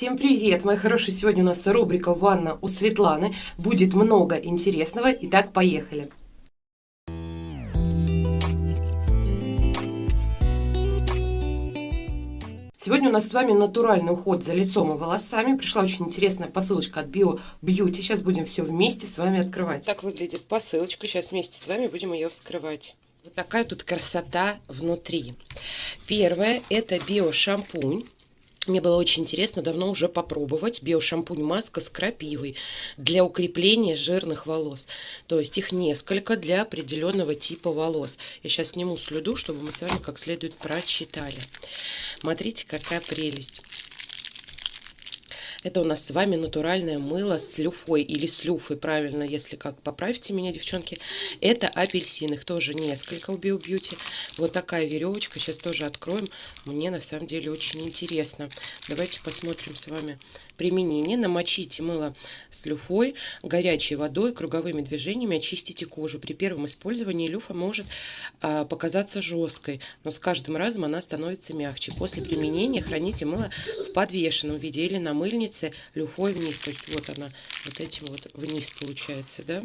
Всем привет, мои хорошие! Сегодня у нас рубрика «Ванна у Светланы». Будет много интересного. Итак, поехали! Сегодня у нас с вами натуральный уход за лицом и волосами. Пришла очень интересная посылочка от Bio Beauty. Сейчас будем все вместе с вами открывать. Так выглядит посылочка. Сейчас вместе с вами будем ее вскрывать. Вот такая тут красота внутри. Первое это биошампунь. Мне было очень интересно давно уже попробовать биошампунь маска с крапивой для укрепления жирных волос. То есть их несколько для определенного типа волос. Я сейчас сниму слюду, чтобы мы с вами как следует прочитали. Смотрите, какая прелесть. Это у нас с вами натуральное мыло с люфой или с люфой, правильно, если как, поправьте меня, девчонки. Это апельсин, их тоже несколько у Beauty. Вот такая веревочка, сейчас тоже откроем. Мне на самом деле очень интересно. Давайте посмотрим с вами применение. Намочите мыло с люфой, горячей водой, круговыми движениями очистите кожу. При первом использовании люфа может а, показаться жесткой, но с каждым разом она становится мягче. После применения храните мыло в подвешенном виде или на мыльнице люфой вниз. То есть вот она вот этим вот вниз получается, да.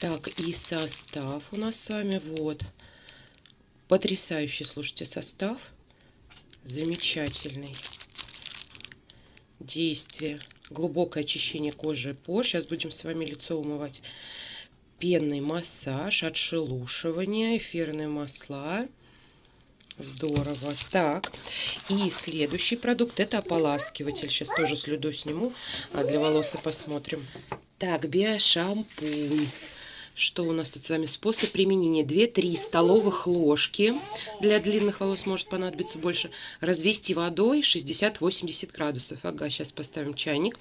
Так, и состав у нас с вами вот. Потрясающий, слушайте, состав. Замечательный действие. Глубокое очищение кожи и пор. Сейчас будем с вами лицо умывать. Пенный массаж, отшелушивание, эфирные масла. Здорово. Так, и следующий продукт это ополаскиватель. Сейчас тоже слюду сниму, а для волос посмотрим. Так, биошампунь. Что у нас тут с вами? Способ применения. 2-3 столовых ложки. Для длинных волос может понадобиться больше. Развести водой 60-80 градусов. Ага, сейчас поставим чайник.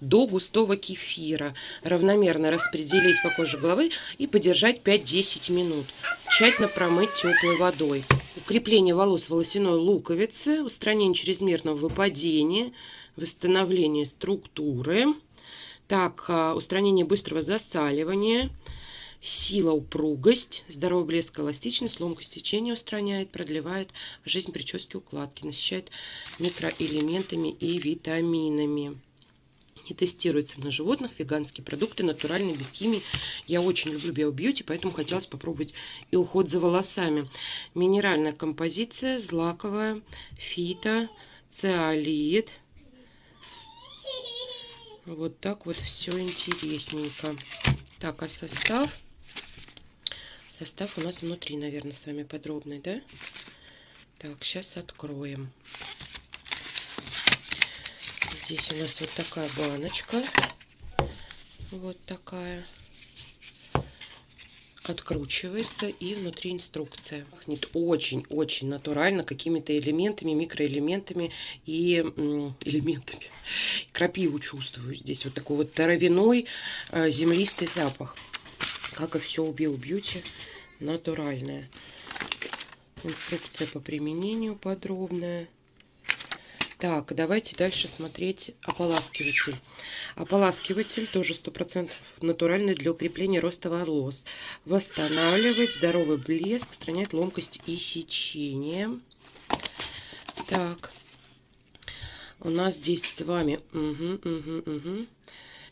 До густого кефира. Равномерно распределить по коже головы и подержать 5-10 минут. Тщательно промыть теплой водой. Укрепление волос волосяной луковицы. Устранение чрезмерного выпадения. Восстановление структуры. Так, а, устранение быстрого засаливания сила, упругость, здоровый блеск, эластичность, ломкость течения устраняет, продлевает жизнь прически, укладки, насыщает микроэлементами и витаминами. Не тестируется на животных, веганские продукты, натуральные, без химии. Я очень люблю биобьюти, поэтому хотелось попробовать и уход за волосами. Минеральная композиция, злаковая, фито, циолит. Вот так вот все интересненько. Так, а состав? Состав у нас внутри, наверное, с вами подробный, да? Так, сейчас откроем. Здесь у нас вот такая баночка. Вот такая. Откручивается и внутри инструкция. Пахнет очень-очень натурально какими-то элементами, микроэлементами и элементами. Крапиву чувствую здесь. Вот такой вот травяной э, землистый запах. Как и все у Bio Beauty натуральная. Инструкция по применению подробная. Так, давайте дальше смотреть ополаскиватель. Ополаскиватель тоже 100% натуральный для укрепления роста волос. Восстанавливает здоровый блеск, устраняет ломкость и сечение. Так, у нас здесь с вами... Угу, угу, угу.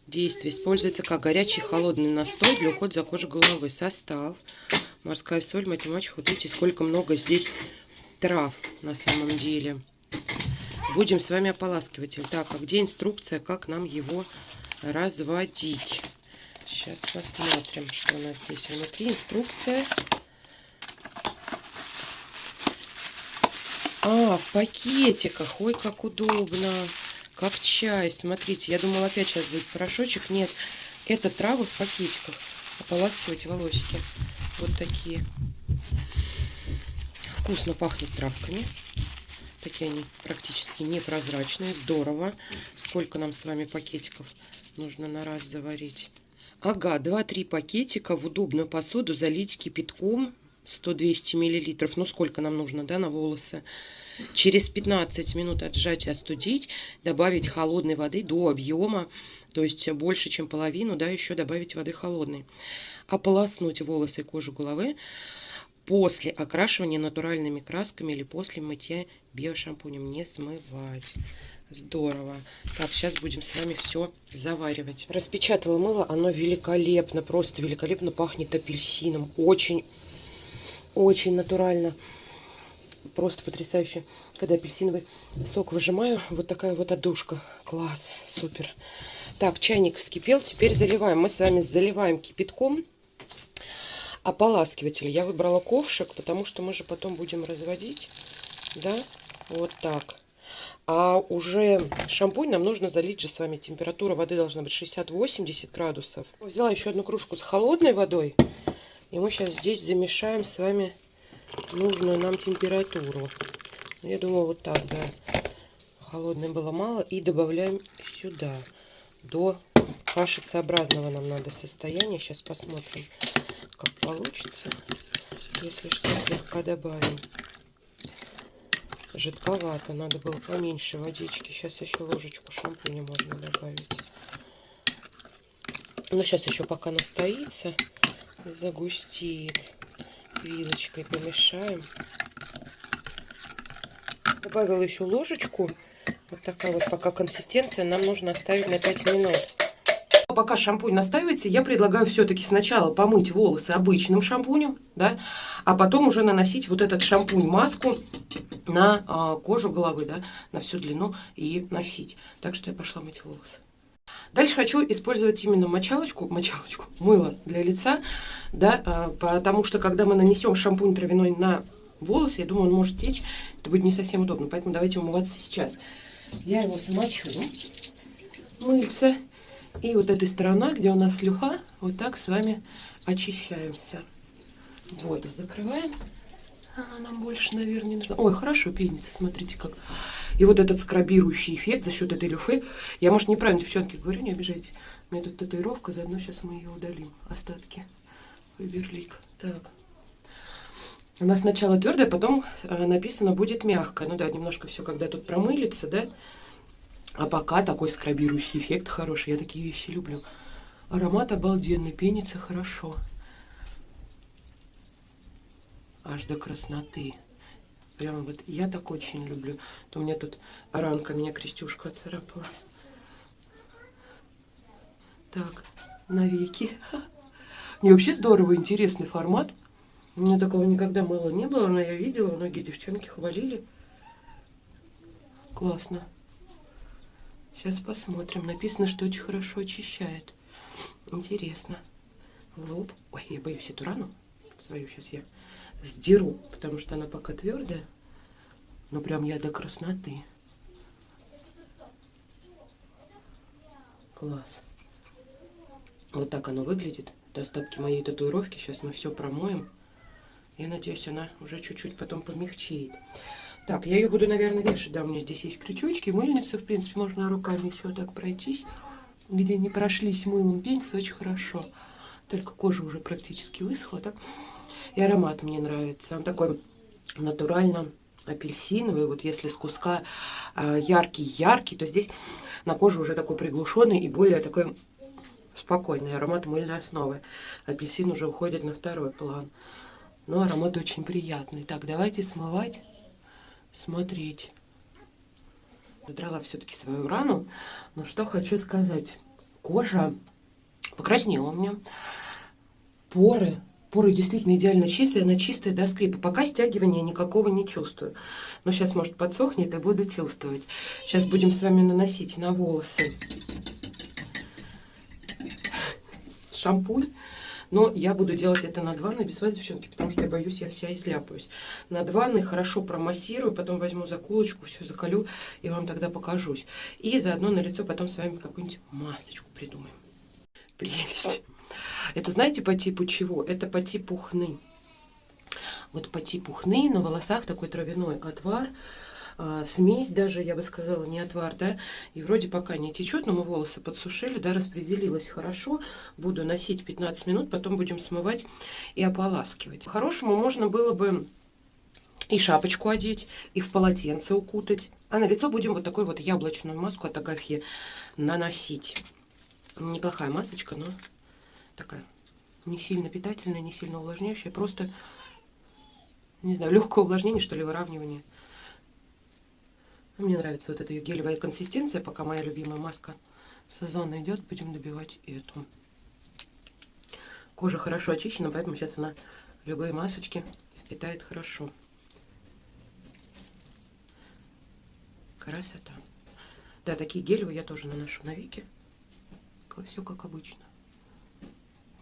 Действие используется как горячий холодный настой для ухода за кожей головы. Состав морская соль, математика. Вот видите, сколько много здесь трав на самом деле. Будем с вами ополаскиватель. Так, а где инструкция, как нам его разводить? Сейчас посмотрим, что у нас здесь внутри. Инструкция. А, в пакетиках. Ой, как удобно. Как чай. Смотрите, я думала, опять сейчас будет порошочек. Нет, это травы в пакетиках. Ополаскивать волосики. Вот такие. Вкусно пахнет травками. Такие они практически непрозрачные. Здорово. Сколько нам с вами пакетиков нужно на раз заварить? Ага, 2-3 пакетика в удобную посуду залить кипятком 100-200 миллилитров. Ну, сколько нам нужно, да, на волосы? Через 15 минут отжать и остудить, добавить холодной воды до объема, то есть больше, чем половину, да, еще добавить воды холодной. Ополоснуть волосы и кожу головы после окрашивания натуральными красками или после мытья биошампунем. Не смывать. Здорово. Так, сейчас будем с вами все заваривать. Распечатала мыло. Оно великолепно, просто великолепно пахнет апельсином. Очень, очень натурально. Просто потрясающе. Когда апельсиновый сок выжимаю, вот такая вот одушка. Класс, супер. Так, чайник вскипел. Теперь заливаем. Мы с вами заливаем кипятком ополаскиватель. Я выбрала ковшик, потому что мы же потом будем разводить. Да, вот так. А уже шампунь нам нужно залить же с вами. Температура воды должна быть 60-80 градусов. Взяла еще одну кружку с холодной водой. И мы сейчас здесь замешаем с вами нужную нам температуру. Я думаю, вот так, да. Холодной было мало. И добавляем сюда. До кашицеобразного нам надо состояния. Сейчас посмотрим как получится. Если что, слегка добавим. Жидковато, надо было поменьше водички. Сейчас еще ложечку шампуня можно добавить. Но сейчас еще пока настоится, загустит. Вилочкой помешаем. Добавила еще ложечку. Вот такая вот пока консистенция. Нам нужно оставить на 5 минут пока шампунь настаивается, я предлагаю все-таки сначала помыть волосы обычным шампунем, да, а потом уже наносить вот этот шампунь-маску на э, кожу головы, да, на всю длину и носить. Так что я пошла мыть волосы. Дальше хочу использовать именно мочалочку, мочалочку, мыло для лица, да, э, потому что когда мы нанесем шампунь травяной на волосы, я думаю, он может течь, это будет не совсем удобно, поэтому давайте умываться сейчас. Я его замочу, мыльце. И вот эта сторона, где у нас слюха, вот так с вами очищаемся. Вот, закрываем. Она нам больше, наверное, не нужна. Ой, хорошо пенится, смотрите как. И вот этот скрабирующий эффект за счет этой люфы. Я, может, неправильно, девчонки, говорю, не обижайтесь. У меня тут татуировка, заодно сейчас мы ее удалим. Остатки. Фаберлик. Так. Она сначала твердая, потом э, написано будет мягкая. Ну да, немножко все, когда тут промылится, да, а пока такой скрабирующий эффект хороший. Я такие вещи люблю. Аромат обалденный, пенится хорошо. Аж до красноты. Прямо вот я так очень люблю. То у меня тут ранка, меня крестюшка царапала. Так, навеки. Не, вообще здорово, интересный формат. У меня такого никогда мало не было, но я видела, многие девчонки хвалили. Классно. Сейчас посмотрим. Написано, что очень хорошо очищает. Интересно. Лоб. Ой, я боюсь эту рану. Свою сейчас я сдеру, потому что она пока твердая. Но прям я до красноты. Класс. Вот так оно выглядит. Это остатки моей татуировки. Сейчас мы все промоем. Я надеюсь, она уже чуть-чуть потом помягчеет. Так, я ее буду, наверное, вешать. Да, у меня здесь есть крючочки, мыльница. В принципе, можно руками все так пройтись. Где не прошлись мылом, пенится очень хорошо. Только кожа уже практически высохла. Так? И аромат мне нравится. Он такой натурально апельсиновый. Вот если с куска яркий-яркий, то здесь на коже уже такой приглушенный и более такой спокойный аромат мыльной основы. Апельсин уже уходит на второй план. Но аромат очень приятный. Так, давайте смывать смотреть. Задрала все-таки свою рану. Но что хочу сказать. Кожа покраснела у меня. Поры. Поры действительно идеально чистые. Она чистая до скрипа. Пока стягивания никакого не чувствую. Но сейчас, может, подсохнет и буду чувствовать. Сейчас будем с вами наносить на волосы шампунь. Но я буду делать это над ванной без вас, девчонки, потому что я боюсь, я вся изляпаюсь. Над ванной хорошо промассирую, потом возьму заколочку, все заколю и вам тогда покажусь. И заодно на лицо потом с вами какую-нибудь масочку придумаем. Прелесть. Это знаете по типу чего? Это по типу хны. Вот по типу хны на волосах такой травяной отвар а, смесь даже, я бы сказала, не отвар, да, и вроде пока не течет, но мы волосы подсушили, да, распределилось хорошо, буду носить 15 минут, потом будем смывать и ополаскивать. По-хорошему можно было бы и шапочку одеть, и в полотенце укутать, а на лицо будем вот такой вот яблочную маску от Агафьи наносить. Неплохая масочка, но такая не сильно питательная, не сильно увлажняющая, просто не знаю, легкое увлажнение, что ли, выравнивание. Мне нравится вот эта ее гелевая консистенция, пока моя любимая маска сезона идет, будем добивать эту. Кожа хорошо очищена, поэтому сейчас она любые масочки впитает хорошо. Красота. Да, такие гелевые я тоже наношу на веки. Все как обычно.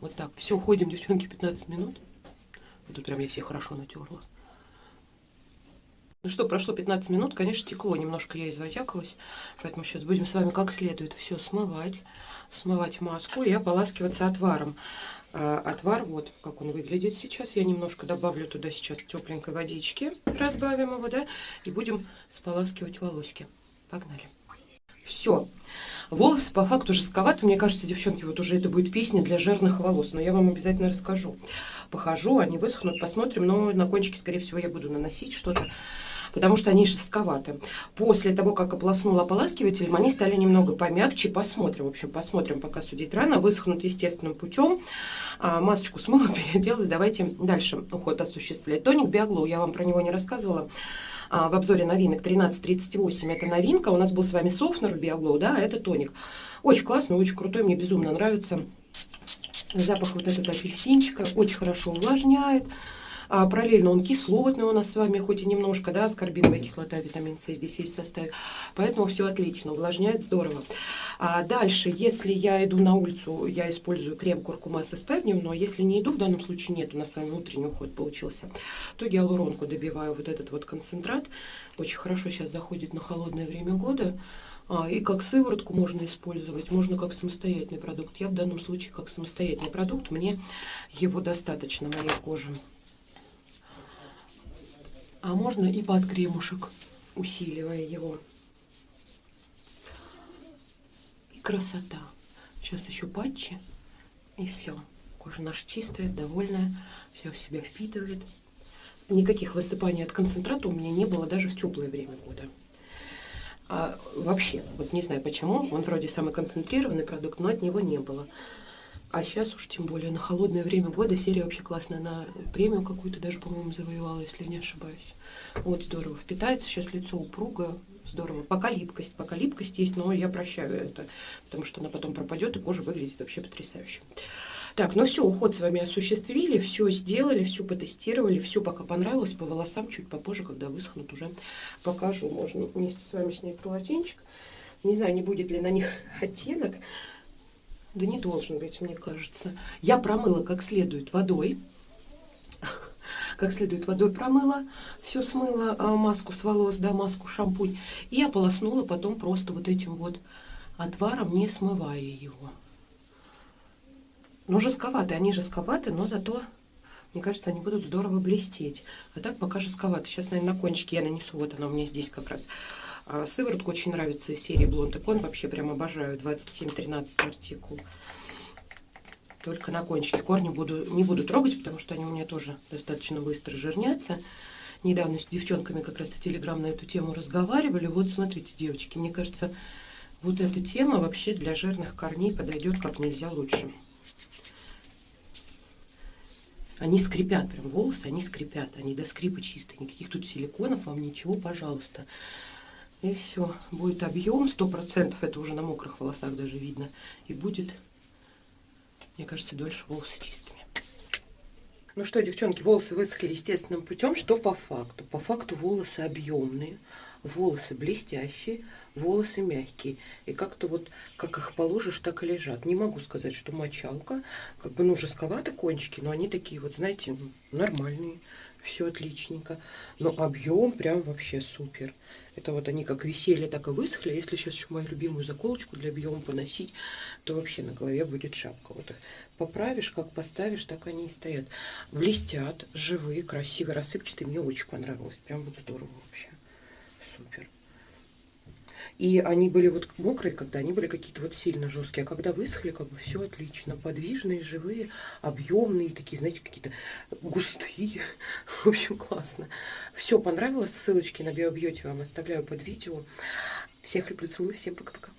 Вот так. Все, ходим, девчонки, 15 минут. Тут прям я все хорошо натерла. Ну что, прошло 15 минут, конечно, текло, немножко я извозякалась, поэтому сейчас будем с вами как следует все смывать, смывать маску и ополаскиваться отваром. А, отвар, вот как он выглядит сейчас, я немножко добавлю туда сейчас тепленькой водички, разбавим его, да, и будем споласкивать волоски. Погнали. Все. Волосы по факту жестковаты. Мне кажется, девчонки, вот уже это будет песня для жирных волос. Но я вам обязательно расскажу. Похожу, они высохнут, посмотрим. Но на кончике, скорее всего, я буду наносить что-то потому что они жестковаты. После того, как ополоснула ополаскивателем, они стали немного помягче. Посмотрим, в общем, посмотрим, пока судить рано. Высохнут естественным путем. А, масочку смыла, переоделась. Давайте дальше уход осуществлять. Тоник Биоглоу, я вам про него не рассказывала в обзоре новинок 1338. Это новинка. У нас был с вами Софнер Биоглоу, да, а это тоник. Очень классный, очень крутой, мне безумно нравится. Запах вот этого апельсинчика очень хорошо увлажняет. А, параллельно он кислотный у нас с вами, хоть и немножко, да, аскорбиновая кислота, витамин С здесь есть в составе. Поэтому все отлично, увлажняет здорово. А дальше, если я иду на улицу, я использую крем куркума с СП дневной. Если не иду, в данном случае нет, у нас с вами утренний уход получился, то гиалуронку добиваю вот этот вот концентрат. Очень хорошо сейчас заходит на холодное время года. А, и как сыворотку можно использовать, можно как самостоятельный продукт. Я в данном случае как самостоятельный продукт, мне его достаточно, моей кожи. А можно и под кремушек, усиливая его. И красота. Сейчас еще патчи. И все. Кожа наша чистая, довольная. Все в себя впитывает. Никаких высыпаний от концентрата у меня не было даже в теплое время года. А вообще, вот не знаю почему, он вроде самый концентрированный продукт, но от него не было. А сейчас уж тем более на холодное время года серия вообще классная. На премию какую-то даже, по-моему, завоевала, если не ошибаюсь. Вот здорово. Впитается сейчас лицо упругое. Здорово. Пока липкость. Пока липкость есть, но я прощаю это. Потому что она потом пропадет, и кожа выглядит вообще потрясающе. Так, ну все, уход с вами осуществили, все сделали, все потестировали, все пока понравилось. По волосам чуть попозже, когда высохнут, уже покажу. Можно вместе с вами снять полотенчик. Не знаю, не будет ли на них оттенок. Да не должен быть, мне кажется. Я промыла как следует водой. Как следует водой промыла, все смыла, а, маску с волос, да, маску, шампунь. И ополоснула потом просто вот этим вот отваром, не смывая его. Ну, жестковаты, они жестковаты, но зато, мне кажется, они будут здорово блестеть. А так пока жестковаты. Сейчас, наверное, на кончике я нанесу, вот она у меня здесь как раз сыворотка очень нравится из серии Blond Icon. Вообще прям обожаю. 27-13 артикул. Только на кончике корни буду, не буду трогать, потому что они у меня тоже достаточно быстро жирнятся. Недавно с девчонками как раз в Телеграм на эту тему разговаривали. Вот смотрите, девочки, мне кажется, вот эта тема вообще для жирных корней подойдет как нельзя лучше. Они скрипят, прям волосы, они скрипят, они до скрипа чистые, никаких тут силиконов вам ничего, пожалуйста. И все, будет объем, сто процентов, это уже на мокрых волосах даже видно. И будет, мне кажется, дольше волосы чистыми. Ну что, девчонки, волосы высохли естественным путем. Что по факту? По факту волосы объемные, волосы блестящие, волосы мягкие. И как-то вот, как их положишь, так и лежат. Не могу сказать, что мочалка. Как бы, ну, жестковаты кончики, но они такие вот, знаете, нормальные все отличненько. Но объем прям вообще супер. Это вот они как висели, так и высохли. Если сейчас еще мою любимую заколочку для объема поносить, то вообще на голове будет шапка. Вот их поправишь, как поставишь, так они и стоят. Блестят, живые, красивые, рассыпчатые. Мне очень понравилось. Прям вот здорово вообще. Супер. И они были вот мокрые, когда они были какие-то вот сильно жесткие. А когда высохли, как бы все отлично. Подвижные, живые, объемные, такие, знаете, какие-то густые. В общем, классно. Все понравилось. Ссылочки на Биобьете вам оставляю под видео. Всех люблю, целую. Всем пока-пока.